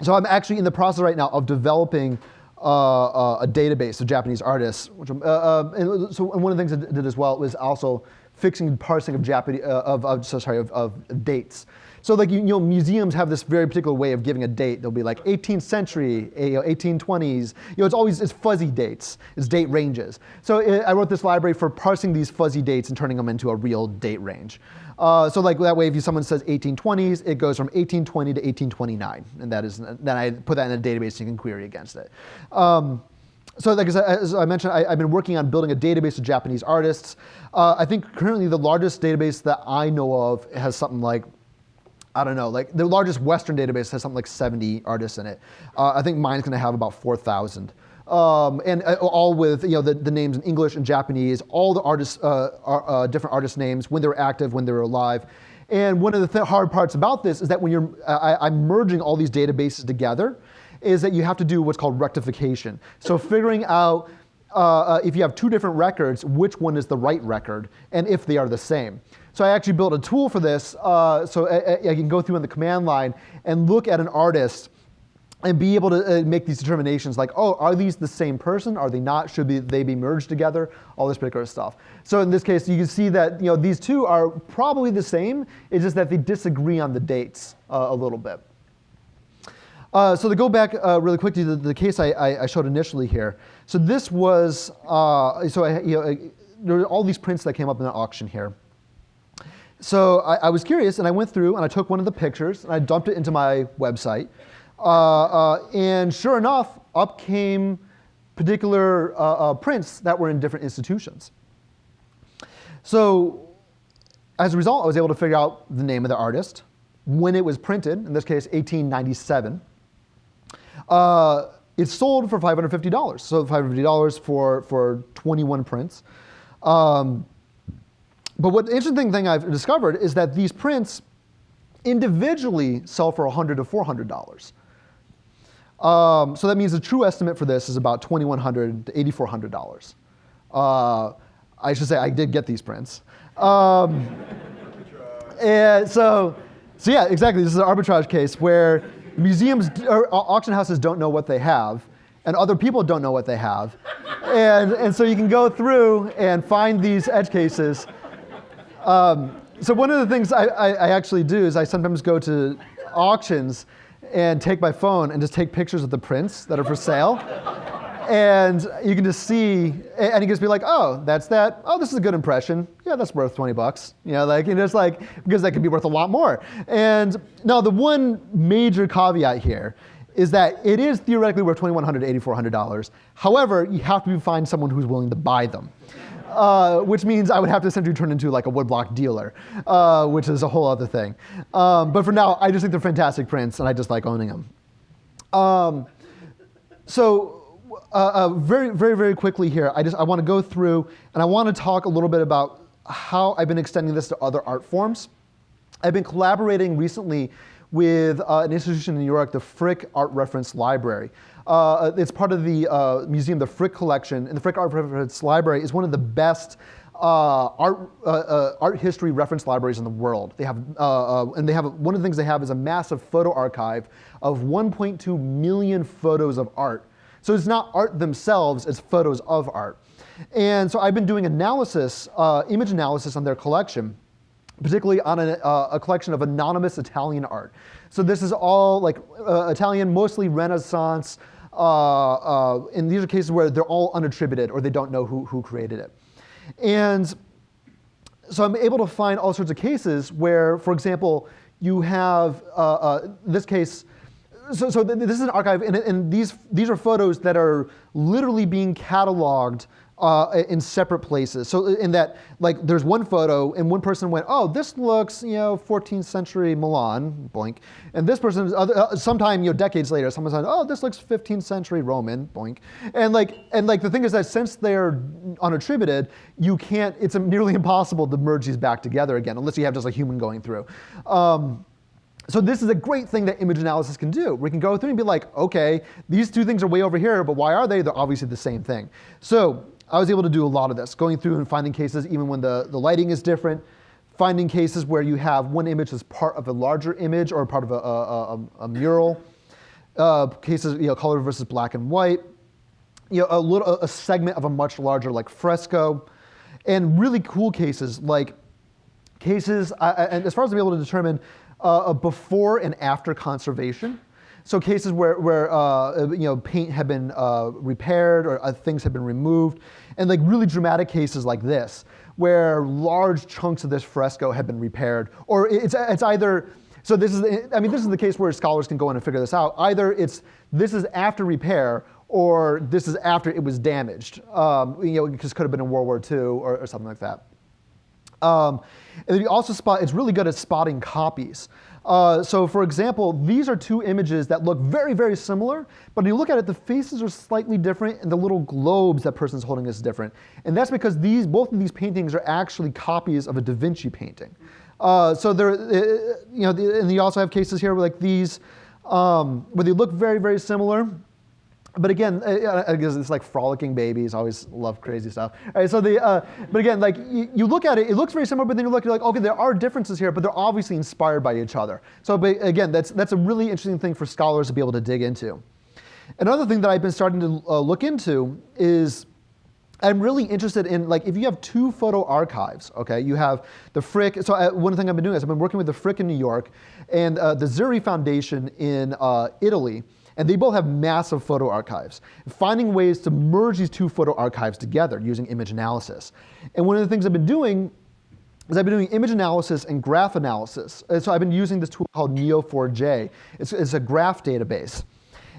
Speaker 2: so I'm actually in the process right now of developing uh, uh, a database of Japanese artists. Which, and so and one of the things I did as well was also fixing parsing of Japanese of, of so sorry of, of dates. So like, you, know, museums have this very particular way of giving a date. They'll be like 18th century, 1820s. You know, it's always, it's fuzzy dates. It's date ranges. So it, I wrote this library for parsing these fuzzy dates and turning them into a real date range. Uh, so like that way, if someone says 1820s, it goes from 1820 to 1829. And that is, then I put that in a database so you can query against it. Um, so like as I, as I mentioned, I, have been working on building a database of Japanese artists. Uh, I think currently the largest database that I know of has something like, I don't know, like the largest Western database has something like 70 artists in it. Uh, I think mine's gonna have about 4,000. Um, and uh, all with you know the, the, names in English and Japanese, all the artists, uh, are, uh, different artist names, when they were active, when they were alive. And one of the th hard parts about this is that when you're, I, I'm merging all these databases together, is that you have to do what's called rectification. So figuring out uh, uh, if you have two different records, which one is the right record, and if they are the same. So I actually built a tool for this, uh, so I, I, can go through in the command line and look at an artist and be able to uh, make these determinations like, oh, are these the same person? Are they not? Should be, they be merged together? All this particular stuff. So in this case, you can see that you know, these two are probably the same. It's just that they disagree on the dates uh, a little bit. Uh, so to go back uh, really quickly to the, the case I, I, showed initially here. So this was, uh, so I, you know, there were all these prints that came up in the auction here. So I, I, was curious and I went through and I took one of the pictures and I dumped it into my website. Uh, uh, and sure enough, up came particular prints that were in different institutions. So as a result, I was able to figure out the name of the artist, when it was printed, in this case, 1897. Uh, it's sold for $550. So $550 for, for 21 prints. Um, but what the interesting thing I've discovered is that these prints individually sell for 100 to $400. Um, so that means the true estimate for this is about 2,100 to $8,400. Uh, I should say I did get these prints. Um, and so, so yeah, exactly. This is an arbitrage case where museums or auction houses don't know what they have, and other people don't know what they have. and, and so you can go through and find these edge cases. Um, so one of the things I, I, I, actually do is I sometimes go to auctions and take my phone and just take pictures of the prints that are for sale and you can just see, and you can just be like, oh, that's that. Oh, this is a good impression. Yeah, that's worth 20 bucks. You know, like, and it's like, because that could be worth a lot more. And now the one major caveat here is that it is theoretically worth $2,100 to $8,400. However, you have to find someone who's willing to buy them. Uh, which means I would have to essentially turn into like a woodblock dealer, uh, which is a whole other thing. Um, but for now, I just think they're fantastic prints, and I just like owning them. Um, so uh, uh, very, very, very quickly here, I just I want to go through and I want to talk a little bit about how I've been extending this to other art forms. I've been collaborating recently with uh, an institution in New York, the Frick Art Reference Library. Uh, it's part of the uh, museum, the Frick Collection, and the Frick Art Reference Library is one of the best uh, art, uh, uh, art history reference libraries in the world. They have, uh, and they have, one of the things they have is a massive photo archive of 1.2 million photos of art so it's not art themselves, it's photos of art. And so I've been doing analysis, uh, image analysis on their collection, particularly on a, uh, a, collection of anonymous Italian art. So this is all like uh, Italian, mostly Renaissance, uh, uh, and these are cases where they're all unattributed or they don't know who, who created it. And so I'm able to find all sorts of cases where, for example, you have, uh, this case, so, so this is an archive, and, and, these, these are photos that are literally being cataloged uh, in separate places. So in that, like, there's one photo, and one person went, oh, this looks, you know, 14th century Milan, boink. And this person, uh, sometime, you know, decades later, someone said, oh, this looks 15th century Roman, boink. And like, and like, the thing is that since they're unattributed, you can't, it's nearly impossible to merge these back together again, unless you have just a human going through. Um, so this is a great thing that image analysis can do. We can go through and be like, okay, these two things are way over here, but why are they? They're obviously the same thing. So I was able to do a lot of this, going through and finding cases even when the, the lighting is different, finding cases where you have one image as part of a larger image or part of a, a, a, a mural, uh, cases, you know, color versus black and white, you know, a, little, a segment of a much larger like fresco, and really cool cases like cases, uh, and as far as I'm able to determine uh, before and after conservation. So cases where, where uh, you know, paint had been uh, repaired or uh, things had been removed, and like really dramatic cases like this, where large chunks of this fresco had been repaired, or it's, it's either, so this is, I mean, this is the case where scholars can go in and figure this out. Either it's, this is after repair, or this is after it was damaged. Um, you know, because it could have been in World War II or, or something like that. Um, and then you also spot, it's really good at spotting copies. Uh, so for example, these are two images that look very, very similar, but when you look at it, the faces are slightly different and the little globes that person's holding is different. And that's because these, both of these paintings are actually copies of a Da Vinci painting. Uh, so there, uh, you know, and you also have cases here where like these, um, where they look very, very similar, but again, guess it's like frolicking babies. Always love crazy stuff. All right, so the, uh, but again, like you, you, look at it, it looks very similar, but then you look, you're like, okay, there are differences here, but they're obviously inspired by each other. So, but again, that's that's a really interesting thing for scholars to be able to dig into. Another thing that I've been starting to uh, look into is I'm really interested in like if you have two photo archives, okay, you have the Frick. So uh, one thing I've been doing is I've been working with the Frick in New York and uh, the Zeri Foundation in uh, Italy and they both have massive photo archives. Finding ways to merge these two photo archives together using image analysis. And one of the things I've been doing is I've been doing image analysis and graph analysis. And so I've been using this tool called Neo4j. It's, it's a graph database.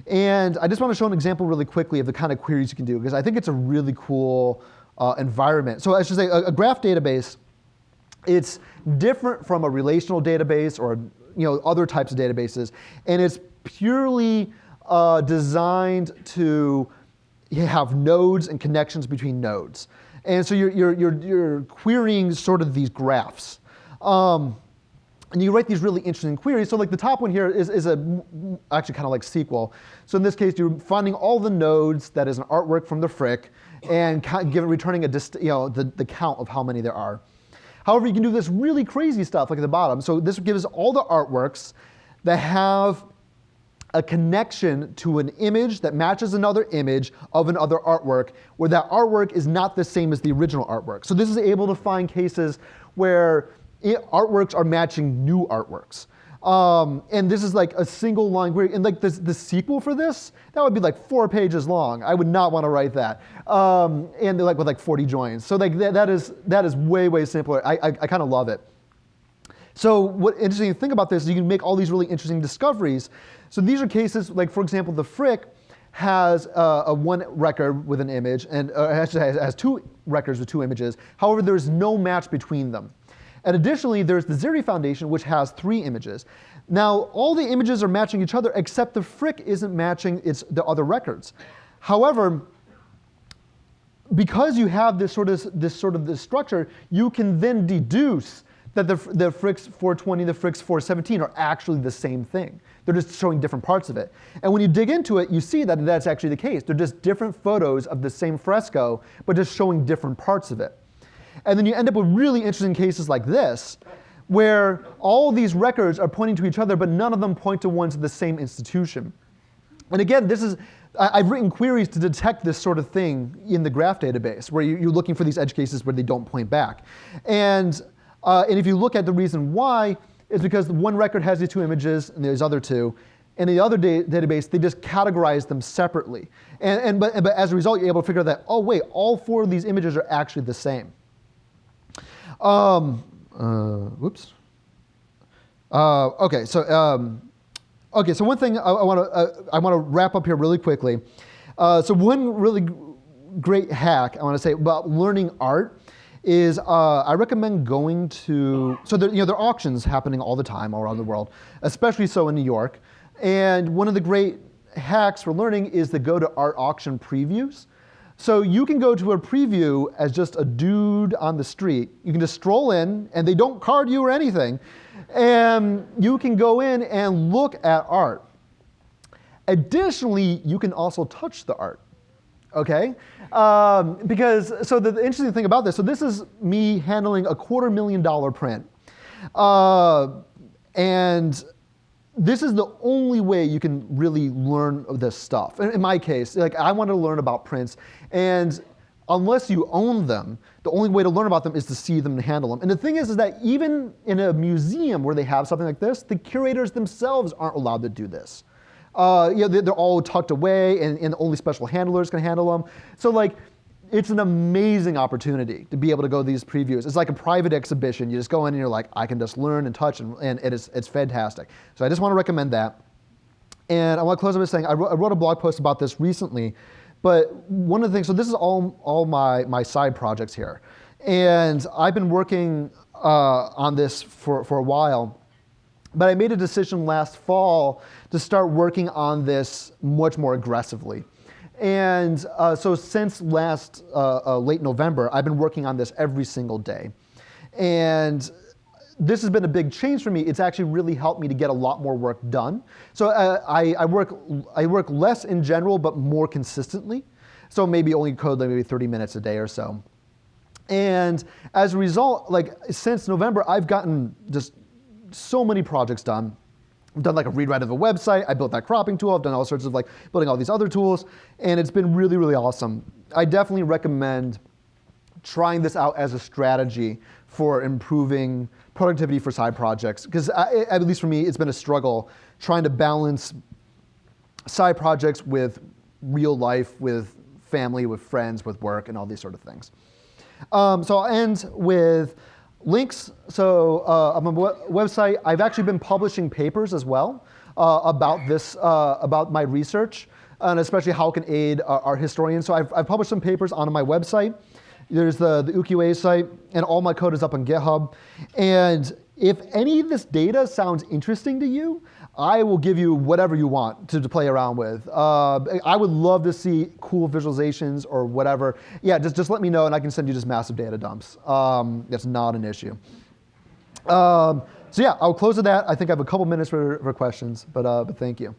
Speaker 2: And I just want to show an example really quickly of the kind of queries you can do, because I think it's a really cool uh, environment. So I should say a, a graph database, it's different from a relational database or you know, other types of databases, and it's purely uh, designed to have nodes and connections between nodes. And so you're, you're, you're, you're querying sort of these graphs. Um, and you write these really interesting queries. So like the top one here is, is a, actually kind of like SQL. So in this case, you're finding all the nodes that is an artwork from the Frick and give, returning a dist, you know, the, the count of how many there are. However, you can do this really crazy stuff like at the bottom. So this gives all the artworks that have a connection to an image that matches another image of another artwork where that artwork is not the same as the original artwork. So this is able to find cases where it, artworks are matching new artworks. Um, and this is like a single line query. And like the, the SQL for this, that would be like four pages long. I would not want to write that. Um, and like with like 40 joins. So like that, that, is, that is way, way simpler. I, I, I kind of love it. So what interesting thing about this is you can make all these really interesting discoveries. So these are cases like, for example, the Frick has uh, a one record with an image, and uh, actually has, has two records with two images. However, there's no match between them. And additionally, there's the Zeri Foundation, which has three images. Now, all the images are matching each other, except the Frick isn't matching its, the other records. However, because you have this sort of this sort of this structure, you can then deduce that the, the Fricks 420 and the Fricks 417 are actually the same thing. They're just showing different parts of it. And when you dig into it, you see that that's actually the case. They're just different photos of the same fresco, but just showing different parts of it. And then you end up with really interesting cases like this, where all these records are pointing to each other, but none of them point to ones to the same institution. And again, this is, I've written queries to detect this sort of thing in the graph database, where you're looking for these edge cases where they don't point back. And uh, and if you look at the reason why, it's because one record has these two images and there's other two. In the other da database, they just categorize them separately. And, and, but, but as a result, you're able to figure out that, oh wait, all four of these images are actually the same. Um, uh, whoops. Uh, okay, so um, okay, so one thing I, I want to uh, I want to wrap up here really quickly. Uh, so one really great hack I want to say about learning art is uh, I recommend going to, so there, you know, there are auctions happening all the time all around the world, especially so in New York. And one of the great hacks for learning is to go to art auction previews. So you can go to a preview as just a dude on the street. You can just stroll in and they don't card you or anything. And you can go in and look at art. Additionally, you can also touch the art okay? Um, because, so the, the, interesting thing about this, so this is me handling a quarter million dollar print. Uh, and this is the only way you can really learn this stuff. In, in my case, like I wanted to learn about prints, and unless you own them, the only way to learn about them is to see them and handle them. And the thing is, is that even in a museum where they have something like this, the curators themselves aren't allowed to do this. Uh, you know, they're, all tucked away and, and only special handlers can handle them. So like, it's an amazing opportunity to be able to go to these previews. It's like a private exhibition. You just go in and you're like, I can just learn and touch and, and it is, it's fantastic. So I just want to recommend that. And I want to close by saying I wrote, I wrote a blog post about this recently, but one of the things, so this is all, all my, my side projects here. And I've been working uh, on this for, for a while, but I made a decision last fall to start working on this much more aggressively. And uh, so since last uh, uh, late November, I've been working on this every single day. And this has been a big change for me. It's actually really helped me to get a lot more work done. So uh, I, I, work, I work less in general, but more consistently. So maybe only code like maybe 30 minutes a day or so. And as a result, like since November, I've gotten just so many projects done. I've done like a rewrite of a website. I built that cropping tool. I've done all sorts of like building all these other tools, and it's been really, really awesome. I definitely recommend trying this out as a strategy for improving productivity for side projects. Because at least for me, it's been a struggle trying to balance side projects with real life, with family, with friends, with work, and all these sort of things. Um, so I'll end with links. So uh, on my website, I've actually been publishing papers as well uh, about this, uh, about my research, and especially how it can aid our, our historians. So I've, I've published some papers on my website. There's the, the Ukiyo-e site, and all my code is up on GitHub. And if any of this data sounds interesting to you, I will give you whatever you want to, to play around with. Uh, I would love to see cool visualizations or whatever. Yeah, just, just let me know and I can send you just massive data dumps. Um, that's not an issue. Um, so yeah, I'll close with that. I think I have a couple minutes for, for questions, but, uh, but thank you.